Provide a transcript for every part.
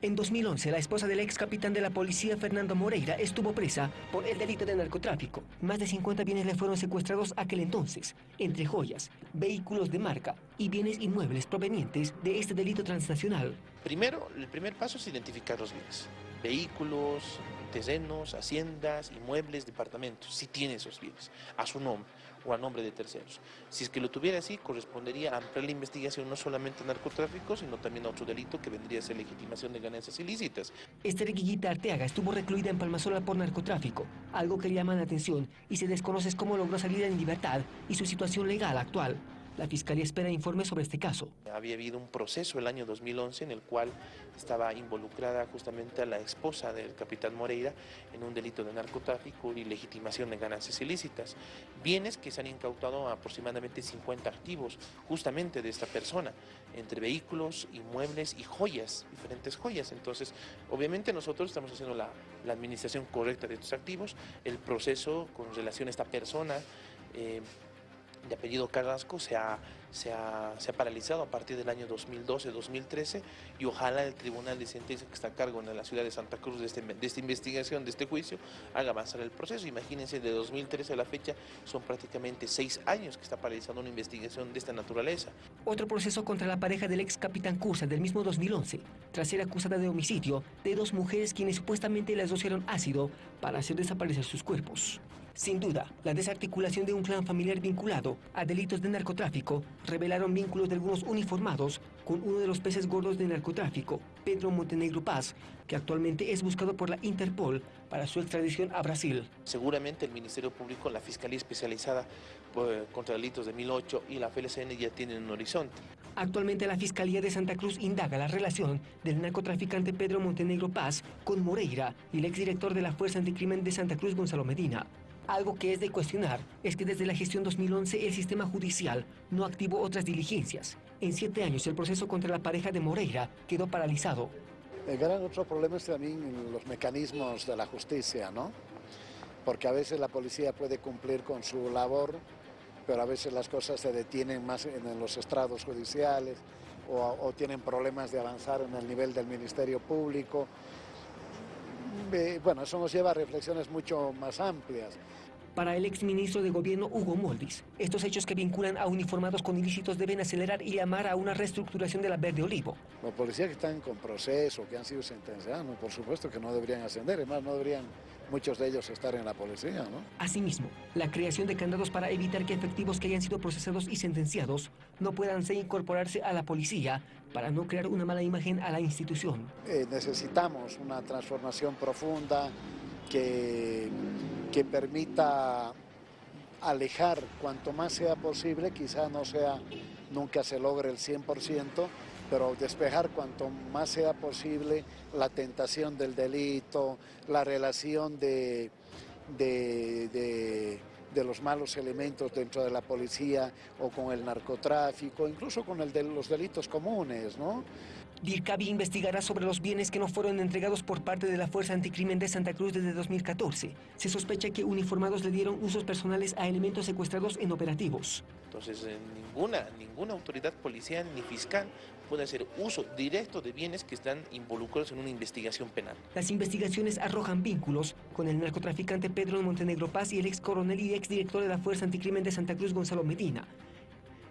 En 2011, la esposa del ex capitán de la policía, Fernando Moreira, estuvo presa por el delito de narcotráfico. Más de 50 bienes le fueron secuestrados aquel entonces, entre joyas, vehículos de marca y bienes inmuebles provenientes de este delito transnacional. Primero, el primer paso es identificar los bienes. Vehículos, terrenos, haciendas, inmuebles, departamentos, si tiene esos bienes, a su nombre o a nombre de terceros. Si es que lo tuviera así, correspondería a ampliar la investigación no solamente a narcotráfico, sino también a otro delito que vendría a ser legitimación de ganancias ilícitas. Esther Guillita Arteaga estuvo recluida en Palmasola por narcotráfico, algo que llama la atención y se desconoce cómo logró salir en libertad y su situación legal actual. La Fiscalía espera informes sobre este caso. Había habido un proceso el año 2011 en el cual estaba involucrada justamente a la esposa del capitán Moreira en un delito de narcotráfico y legitimación de ganancias ilícitas. Bienes que se han incautado aproximadamente 50 activos justamente de esta persona, entre vehículos, inmuebles y joyas, diferentes joyas. Entonces, obviamente nosotros estamos haciendo la, la administración correcta de estos activos, el proceso con relación a esta persona, eh, de apellido Carrasco se ha, se, ha, se ha, paralizado a partir del año 2012-2013 y ojalá el Tribunal de Sentencia que está a cargo en la ciudad de Santa Cruz de, este, de esta investigación, de este juicio, haga avanzar el proceso. Imagínense, de 2013 a la fecha son prácticamente seis años que está paralizando una investigación de esta naturaleza. Otro proceso contra la pareja del ex capitán Cursa del mismo 2011, tras ser acusada de homicidio de dos mujeres quienes supuestamente las docieron ácido para hacer desaparecer sus cuerpos. Sin duda, la desarticulación de un clan familiar vinculado a delitos de narcotráfico revelaron vínculos de algunos uniformados con uno de los peces gordos de narcotráfico, Pedro Montenegro Paz, que actualmente es buscado por la Interpol para su extradición a Brasil. Seguramente el Ministerio Público, la Fiscalía Especializada por, contra Delitos de 2008 y la FLCN ya tienen un horizonte. Actualmente la Fiscalía de Santa Cruz indaga la relación del narcotraficante Pedro Montenegro Paz con Moreira y el exdirector de la Fuerza Anticrimen de Santa Cruz, Gonzalo Medina. Algo que es de cuestionar es que desde la gestión 2011 el sistema judicial no activó otras diligencias. En siete años el proceso contra la pareja de Moreira quedó paralizado. El gran otro problema es también los mecanismos de la justicia, ¿no? Porque a veces la policía puede cumplir con su labor, pero a veces las cosas se detienen más en los estrados judiciales o, tienen problemas de avanzar en el nivel del Ministerio Público bueno, eso nos lleva a reflexiones mucho más amplias. Para el exministro de Gobierno Hugo Moldis, estos hechos que vinculan a uniformados con ilícitos deben acelerar y llamar a una reestructuración de la Verde Olivo. Los policías que están con proceso, que han sido sentenciados, por supuesto que no deberían ascender, además no deberían muchos de ellos estar en la policía, ¿no? Asimismo, la creación de candados para evitar que efectivos que hayan sido procesados y sentenciados no puedan ser incorporarse a la policía para no crear una mala imagen a la institución. Eh, necesitamos una transformación profunda que, que permita alejar cuanto más sea posible, quizá no sea, nunca se logre el 100%, pero despejar cuanto más sea posible la tentación del delito, la relación de, de, de, de los malos elementos dentro de la policía o con el narcotráfico, incluso con el de los delitos comunes, ¿no? DIRCABI investigará sobre los bienes que no fueron entregados por parte de la Fuerza Anticrimen de Santa Cruz desde 2014. Se sospecha que uniformados le dieron usos personales a elementos secuestrados en operativos. Entonces, eh, ninguna, ninguna autoridad policial ni fiscal puede hacer uso directo de bienes que están involucrados en una investigación penal. Las investigaciones arrojan vínculos con el narcotraficante Pedro Montenegro Paz y el ex coronel y ex director de la Fuerza Anticrimen de Santa Cruz, Gonzalo Medina.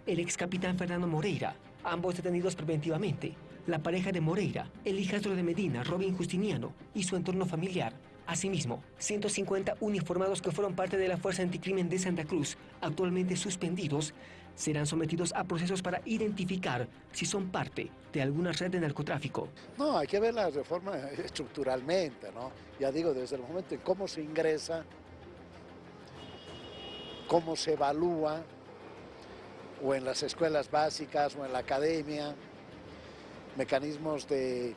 El ex capitán Fernando Moreira, ambos detenidos preventivamente. La pareja de Moreira, el hijastro de Medina, Robin Justiniano, y su entorno familiar. Asimismo, 150 uniformados que fueron parte de la Fuerza Anticrimen de Santa Cruz, actualmente suspendidos, serán sometidos a procesos para identificar si son parte de alguna red de narcotráfico. No, hay que ver la reforma estructuralmente, ¿no? Ya digo, desde el momento en cómo se ingresa, cómo se evalúa, o en las escuelas básicas o en la academia, mecanismos de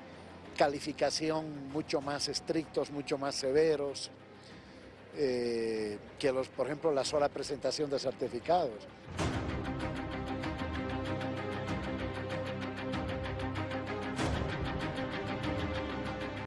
calificación mucho más estrictos, mucho más severos, eh, que los, por ejemplo, la sola presentación de certificados.